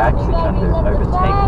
actually trying to overtake